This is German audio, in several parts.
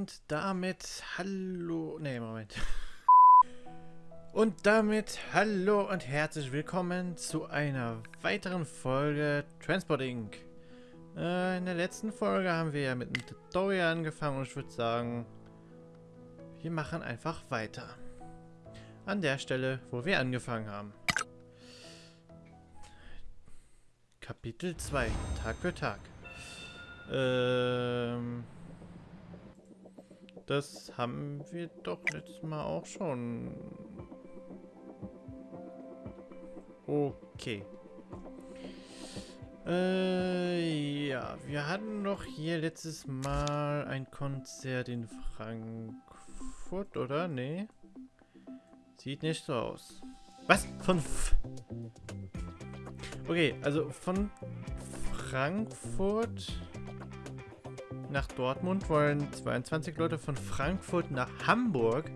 Und damit hallo... Ne, Moment. Und damit hallo und herzlich willkommen zu einer weiteren Folge Transport Inc. Äh, in der letzten Folge haben wir ja mit einem Tutorial angefangen und ich würde sagen, wir machen einfach weiter. An der Stelle, wo wir angefangen haben. Kapitel 2, Tag für Tag. Ähm... Das haben wir doch letztes Mal auch schon. Okay. Äh, ja, wir hatten doch hier letztes Mal ein Konzert in Frankfurt, oder? Nee. Sieht nicht so aus. Was? Von... F okay, also von Frankfurt nach Dortmund wollen 22 Leute, von Frankfurt nach Hamburg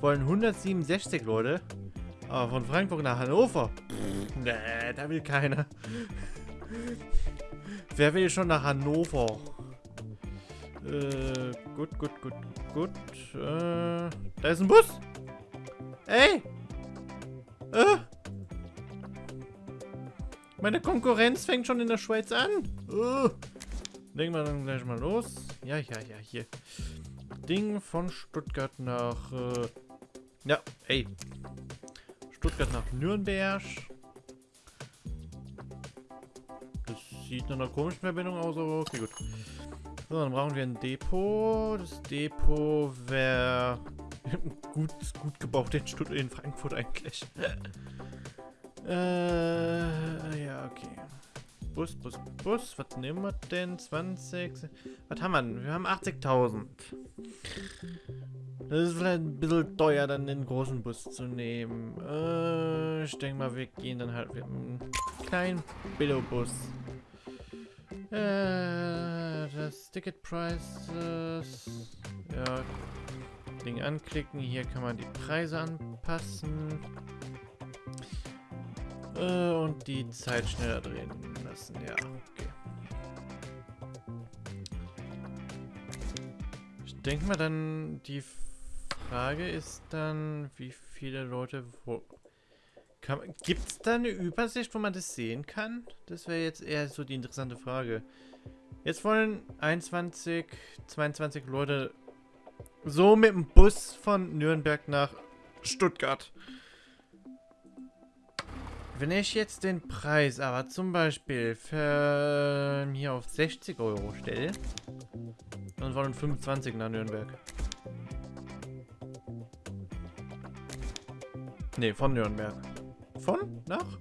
wollen 167 Leute, aber von Frankfurt nach Hannover, pff, nee, da will keiner. Wer will schon nach Hannover? Äh, gut, gut, gut, gut. Äh, da ist ein Bus. Ey! Äh! Meine Konkurrenz fängt schon in der Schweiz an. Uh. Legen wir dann gleich mal los. Ja, ja, ja, hier. Ding von Stuttgart nach... Äh, ja, ey. Stuttgart nach Nürnberg. Das sieht nach einer komischen Verbindung aus, aber okay, gut. So, dann brauchen wir ein Depot. Das Depot wäre gut, gut gebaut in, Stutt in Frankfurt eigentlich. äh, ja, okay. Bus, Bus, Bus. Was nehmen wir denn? 20. Was haben wir denn? Wir haben 80.000. Das ist vielleicht ein bisschen teuer, dann den großen Bus zu nehmen. Äh, ich denke mal, wir gehen dann halt mit einem kleinen Billo-Bus. Äh, das Ticket Prices. Ja. Ding anklicken. Hier kann man die Preise anpassen. Äh, und die Zeit schneller drehen lassen. Ja, okay. Ich denke mal dann, die Frage ist dann, wie viele Leute wo... Gibt es da eine Übersicht, wo man das sehen kann? Das wäre jetzt eher so die interessante Frage. Jetzt wollen 21, 22 Leute so mit dem Bus von Nürnberg nach Stuttgart. Wenn ich jetzt den Preis aber zum Beispiel für ähm, hier auf 60 Euro stelle, dann wollen 25 nach Nürnberg. Ne, von Nürnberg. Von? Nach?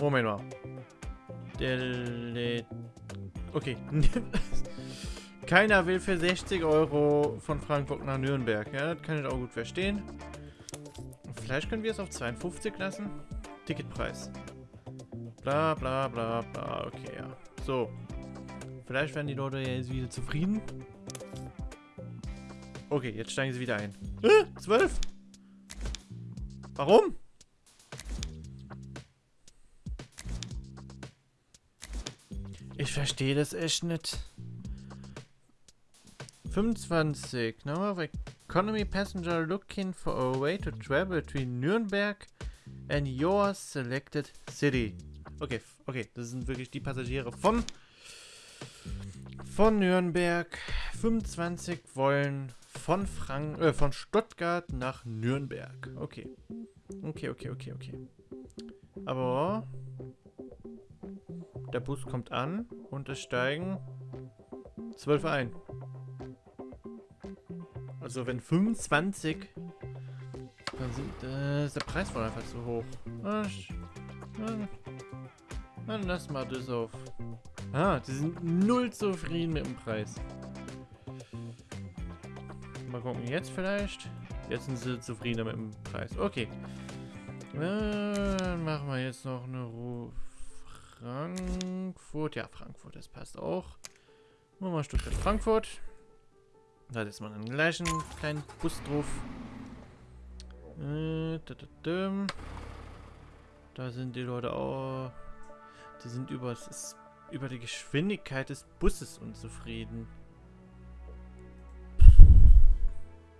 Moment mal. Okay. Keiner will für 60 Euro von Frankfurt nach Nürnberg. Ja, das kann ich auch gut verstehen. Vielleicht können wir es auf 52 lassen. Ticketpreis. Bla bla bla bla. Okay, ja. So. Vielleicht werden die Leute jetzt wieder zufrieden. Okay, jetzt steigen sie wieder ein. Äh, 12? Warum? Ich verstehe das echt nicht. 25. Number of economy passenger looking for a way to travel between Nürnberg and your selected city. Okay, okay, das sind wirklich die Passagiere von von Nürnberg. 25 wollen von Frank äh, von Stuttgart nach Nürnberg. Okay. Okay, okay, okay, okay. Aber der Bus kommt an und es steigen 12 ein. Also wenn 25 der Preis wohl einfach zu hoch. Dann, dann lass mal das auf. Ah, die sind null zufrieden mit dem Preis. Mal gucken, jetzt vielleicht. Jetzt sind sie zufriedener mit dem Preis. Okay. Dann machen wir jetzt noch eine Ruhe. Frankfurt. Ja, Frankfurt, das passt auch. Machen wir Stuttgart Frankfurt. Da ist man einen gleichen kleinen Bus drauf. Äh, da sind die Leute auch... Die sind über, über die Geschwindigkeit des Busses unzufrieden.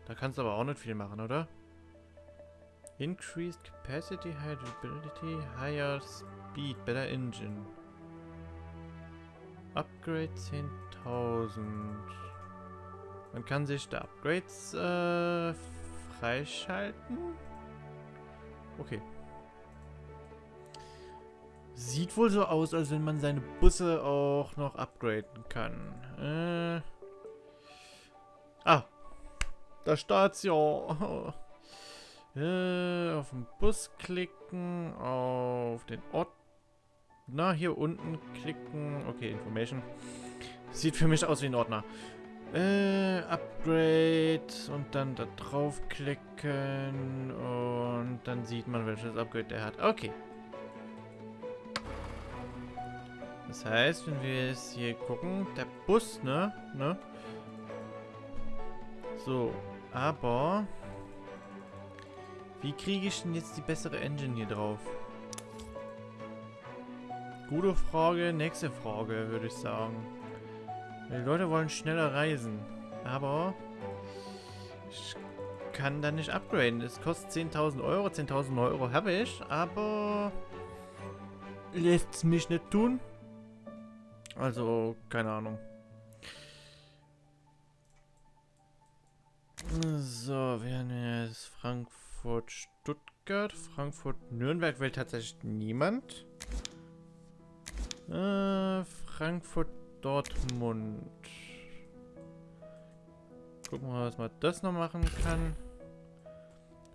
Da kannst du aber auch nicht viel machen, oder? Increased capacity, higher durability, higher speed, better engine. Upgrade 10.000. Man kann sich da Upgrades äh, freischalten. Okay. Sieht wohl so aus, als wenn man seine Busse auch noch upgraden kann. Äh. Ah. Da Station. Äh, auf den Bus klicken, auf den Ort. Na, hier unten klicken. Okay, Information. Sieht für mich aus wie ein Ordner. Äh, Upgrade und dann da draufklicken und dann sieht man, welches Upgrade der hat. Okay. Das heißt, wenn wir jetzt hier gucken, der Bus, ne? Ne? So, aber wie kriege ich denn jetzt die bessere Engine hier drauf? Gute Frage, nächste Frage, würde ich sagen. Die Leute wollen schneller reisen. Aber ich kann da nicht upgraden. Es kostet 10.000 Euro. 10.000 Euro habe ich, aber lässt es mich nicht tun. Also, keine Ahnung. So, wir haben jetzt Frankfurt, Stuttgart. Frankfurt, Nürnberg will tatsächlich niemand. Äh, Frankfurt, Dortmund. Gucken wir mal, was man das noch machen kann.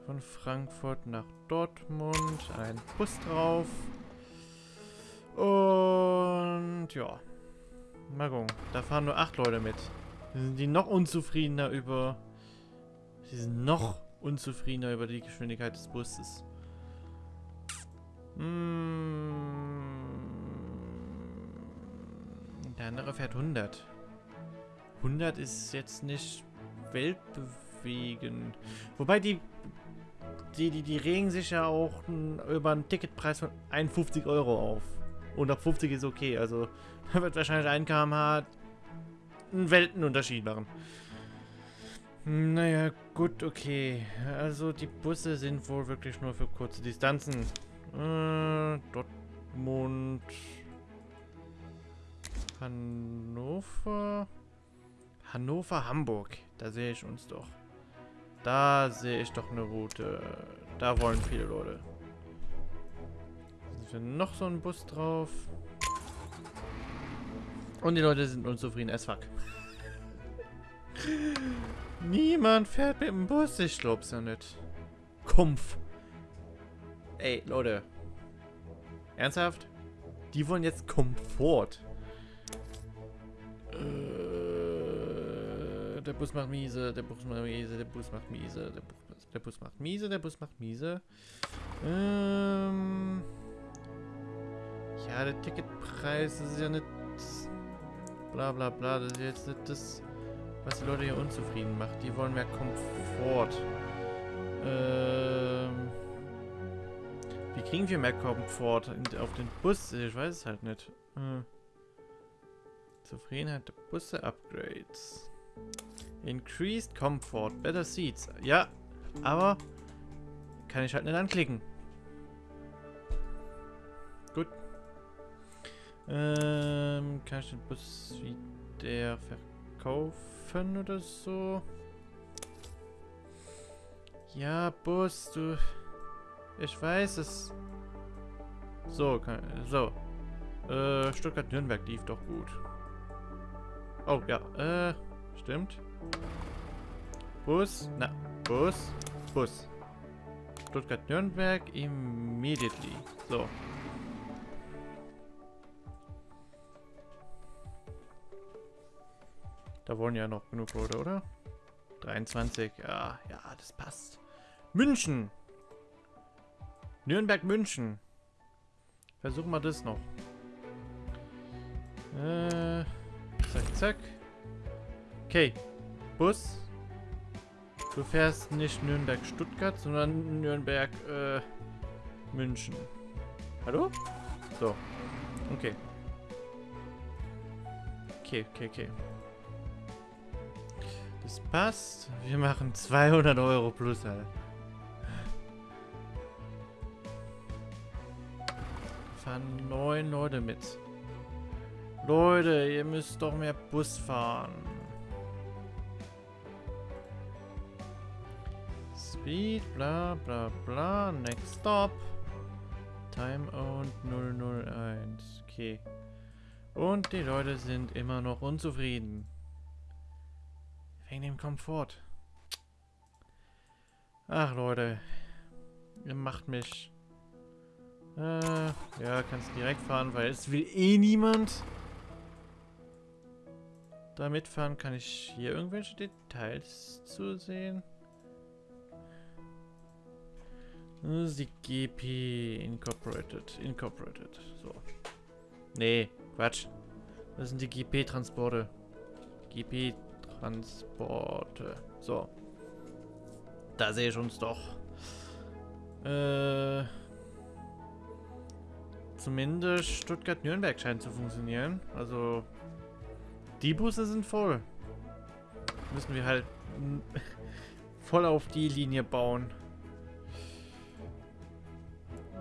Von Frankfurt nach Dortmund. Ein Bus drauf. Und ja. Mal gucken. Da fahren nur acht Leute mit. Sind die noch unzufriedener über... Die sind noch unzufriedener über die Geschwindigkeit des Busses. Mmh. Der andere fährt 100. 100 ist jetzt nicht weltbewegend. Wobei die die, die, die regen sich ja auch über einen Ticketpreis von 51 Euro auf. Und ab 50 ist okay. Also wird wahrscheinlich ein kmh einen Weltenunterschied machen. Naja, gut, okay. Also die Busse sind wohl wirklich nur für kurze Distanzen. Äh, Dortmund, Hannover. Hannover, Hamburg. Da sehe ich uns doch. Da sehe ich doch eine Route. Da wollen viele Leute. Sind wir noch so ein Bus drauf. Und die Leute sind unzufrieden as fuck. Niemand fährt mit dem Bus. Ich glaub's ja nicht. Kumpf. Ey, Leute. Ernsthaft? Die wollen jetzt Komfort. Der Bus macht miese, der Bus macht miese, der Bus macht miese, der Bus, der Bus macht miese, der Bus macht miese. Ähm, ja, der Ticketpreis das ist ja nicht bla bla bla, das ist jetzt nicht das, was die Leute hier unzufrieden macht. Die wollen mehr Komfort. Ähm, wie kriegen wir mehr Komfort auf den Bus? Ich weiß es halt nicht. Hm. Zufriedenheit der Busse Upgrades. Increased Comfort, Better Seats. Ja, aber kann ich halt nicht anklicken. Gut. Ähm, kann ich den Bus wieder verkaufen oder so? Ja, Bus, du... Ich weiß es. So, kann, so. Äh, Stuttgart-Nürnberg lief doch gut. Oh, ja. Äh, stimmt. Bus. Na, Bus. Bus. Stuttgart-Nürnberg immediately. So. Da wollen ja noch genug Leute, oder? 23. Ja, ja, das passt. München. Nürnberg-München. Versuchen wir das noch. Äh... Zack, zack. Okay. Bus. Du fährst nicht Nürnberg-Stuttgart, sondern Nürnberg, äh, München. Hallo? So. Okay. Okay, okay, okay. Das passt. Wir machen 200 Euro plus, Alter. Fahren neun Leute mit. Leute, ihr müsst doch mehr Bus fahren. Speed, bla bla bla. Next stop. Time owned 001. Okay. Und die Leute sind immer noch unzufrieden. Wegen dem Komfort. Ach Leute. Ihr macht mich. Äh, ja, kannst direkt fahren, weil es will eh niemand. Da mitfahren kann ich hier irgendwelche Details zu sehen. Das ist die GP Incorporated. Incorporated. So. Nee, Quatsch. Das sind die GP-Transporte. GP-Transporte. So. Da sehe ich uns doch. Äh. Zumindest Stuttgart-Nürnberg scheint zu funktionieren. Also. Die Busse sind voll. Müssen wir halt voll auf die Linie bauen.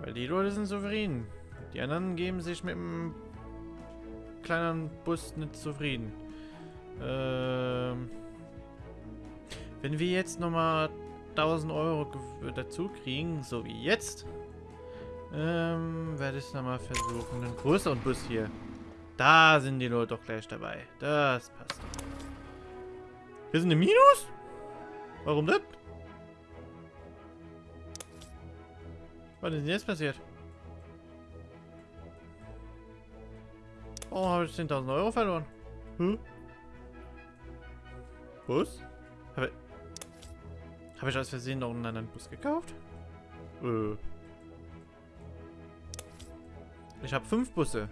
Weil die Leute sind souverän. Die anderen geben sich mit dem kleinen Bus nicht zufrieden. Ähm, wenn wir jetzt nochmal 1000 Euro dazu kriegen, so wie jetzt, ähm, werde ich nochmal versuchen. Einen größeren Bus hier. Da sind die Leute doch gleich dabei. Das passt. Wir sind im Minus? Warum das? Was ist denn jetzt passiert? Oh, habe ich 10.000 Euro verloren? Hm? Bus? Habe ich, hab ich aus Versehen noch einen anderen Bus gekauft? Äh. Ich habe fünf Busse.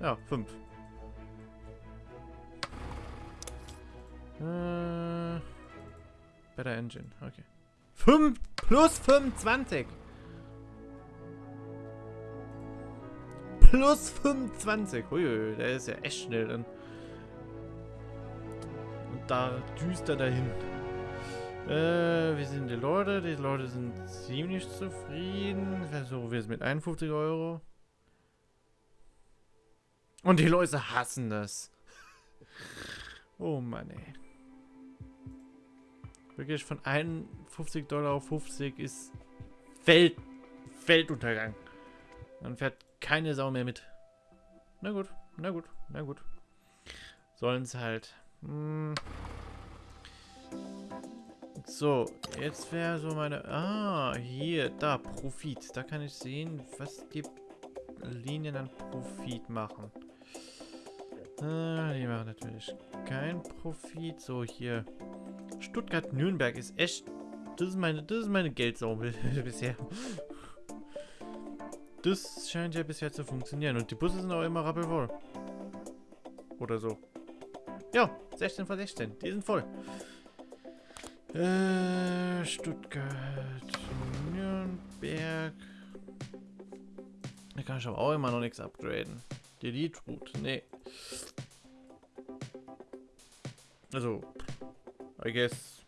Ja, fünf. Äh, better Engine, okay. 5 plus 25. Plus 25. Ui, der ist ja echt schnell dann. Und da düster dahin. Äh, wie sind die Leute? Die Leute sind ziemlich zufrieden. Versuchen wir es mit 51 Euro. Und die Leute hassen das. Oh Mann, ey. Wirklich von 51 Dollar auf 50 ist Welt, Weltuntergang. Dann fährt keine Sau mehr mit. Na gut, na gut, na gut. Sollen es halt. Hm. So, jetzt wäre so meine... Ah, hier, da, Profit. Da kann ich sehen, was die Linien an Profit machen. Ah, die machen natürlich kein Profit. So, hier. Stuttgart-Nürnberg ist echt... Das ist meine, das meine Geldsau bisher. Das scheint ja bisher zu funktionieren. Und die Busse sind auch immer rappelvoll. Oder so. Ja, 16 von 16. Die sind voll. Äh, Stuttgart, Nürnberg. Da kann ich aber auch immer noch nichts upgraden. Die Elite Route, nee. Also, I guess.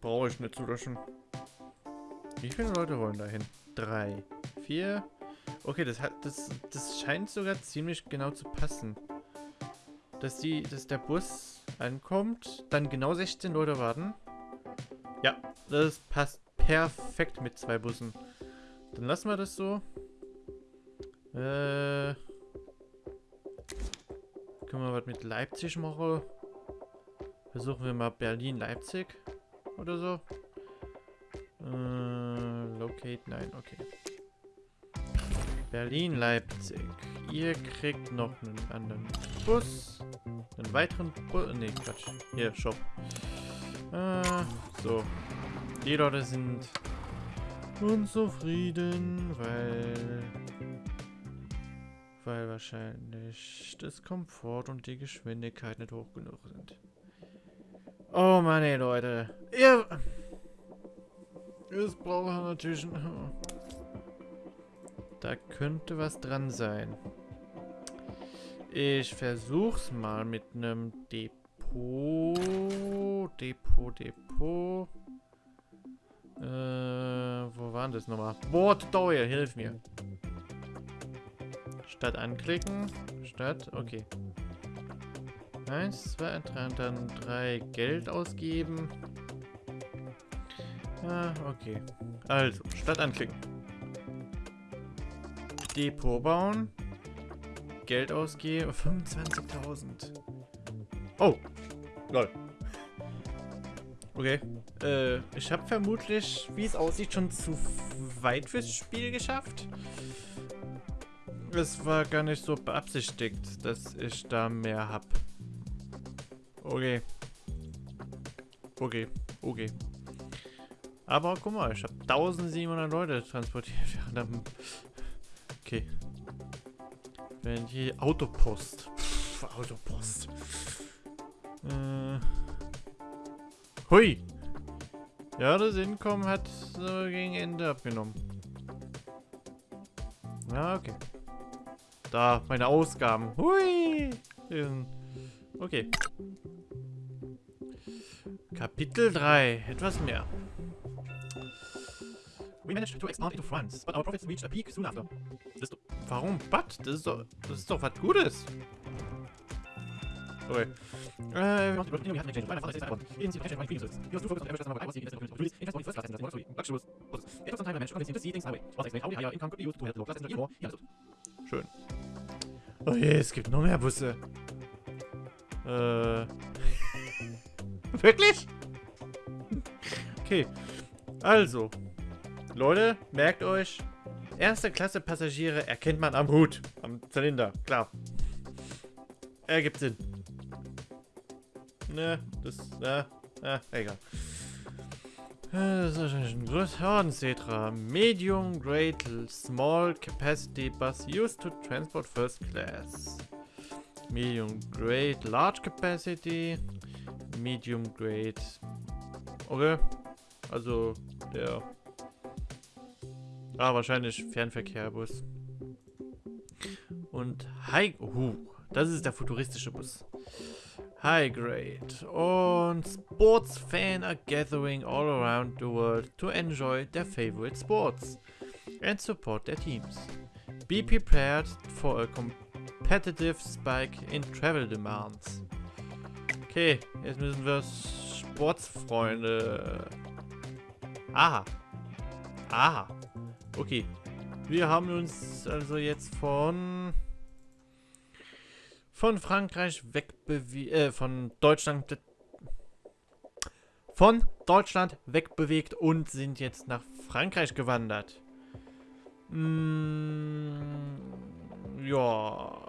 Brauche ich nicht zu löschen. Wie viele Leute wollen dahin? Drei, vier. Okay, das hat das das scheint sogar ziemlich genau zu passen. Dass die, dass der Bus ankommt, dann genau 16 Leute warten. Ja, das passt perfekt mit zwei Bussen. Dann lassen wir das so. Äh, können wir was mit Leipzig machen? Versuchen wir mal Berlin-Leipzig oder so. Locate, nein, okay. Berlin-Leipzig. Ihr kriegt noch einen anderen Bus. Einen weiteren Bus. Ne, Quatsch. Hier, Shop. Äh, so. Die Leute sind unzufrieden, weil... Weil wahrscheinlich das Komfort und die Geschwindigkeit nicht hoch genug sind. Oh Mann, ey, Leute. Ihr... Es braucht natürlich... Ein da könnte was dran sein. Ich versuch's mal mit einem Depot. Depot, Depot. Äh, wo waren das nochmal? Doyle, hilf mir. Statt anklicken. Statt, okay. Eins, zwei, drei dann drei Geld ausgeben. Ah, okay. Also, statt anklicken. Depot bauen. Geld ausgeben. 25.000. Oh. Lol. Okay. Äh, ich habe vermutlich, wie es aussieht, schon zu weit fürs Spiel geschafft. Es war gar nicht so beabsichtigt, dass ich da mehr hab. Okay. Okay. Okay. Aber guck mal, ich habe 1700 Leute transportiert. Okay. Wenn die Autopost. Pff, Autopost. Äh. Hui. Ja, das Einkommen hat so gegen Ende abgenommen. Ja, okay. Da, meine Ausgaben. Hui. Okay. Kapitel 3. Etwas mehr. Managed to expand into France, but our profits reached a peak soon after. Das warum? But? Das ist doch, das ist doch was Gutes. Okay. Äh, we wanted to we have an exchange. My father says that in the exchange my premiums. He was too focused on average customer I was seeing business opportunities. It was first class and luxury. Luxury was. It took some time to manage to convince him to see things my way. Once I explained how the higher income could be used to help the low class and even more, he understood. Schön. Oh je, es gibt noch mehr Busse. Äh. Wirklich? Okay. Also. Leute, merkt euch. Erste Klasse Passagiere erkennt man am Hut. Am Zylinder, klar. Ergibt Sinn. Ne, das, ne, äh, egal. Das ist ein Großhornsetra. Medium Grade Small Capacity Bus used to transport first class. Medium Grade Large Capacity. Medium Grade. Okay. Also der. Ah, wahrscheinlich Fernverkehrbus. Und High. Uh, das ist der futuristische Bus. High Grade. Und Sports fans are gathering all around the world to enjoy their favorite sports and support their teams. Be prepared for a competitive spike in travel demands. Okay, jetzt müssen wir Sportsfreunde. Aha. Aha. Okay. Wir haben uns also jetzt von von Frankreich wegbewegt, äh, von Deutschland von Deutschland wegbewegt und sind jetzt nach Frankreich gewandert. Mm, ja,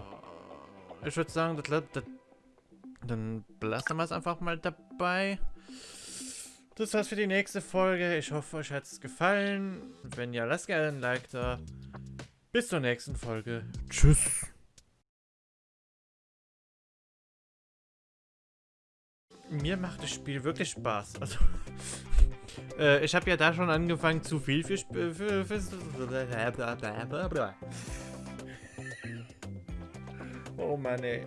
ich würde sagen, das, das, dann belassen wir es einfach mal dabei. Das war's für die nächste Folge. Ich hoffe, euch hat es gefallen. Wenn ja, lasst gerne ein Like da. Bis zur nächsten Folge. Tschüss. mir macht das Spiel wirklich Spaß. Also, äh, ich habe ja da schon angefangen, zu viel für, für, für, für Oh Mann, ey.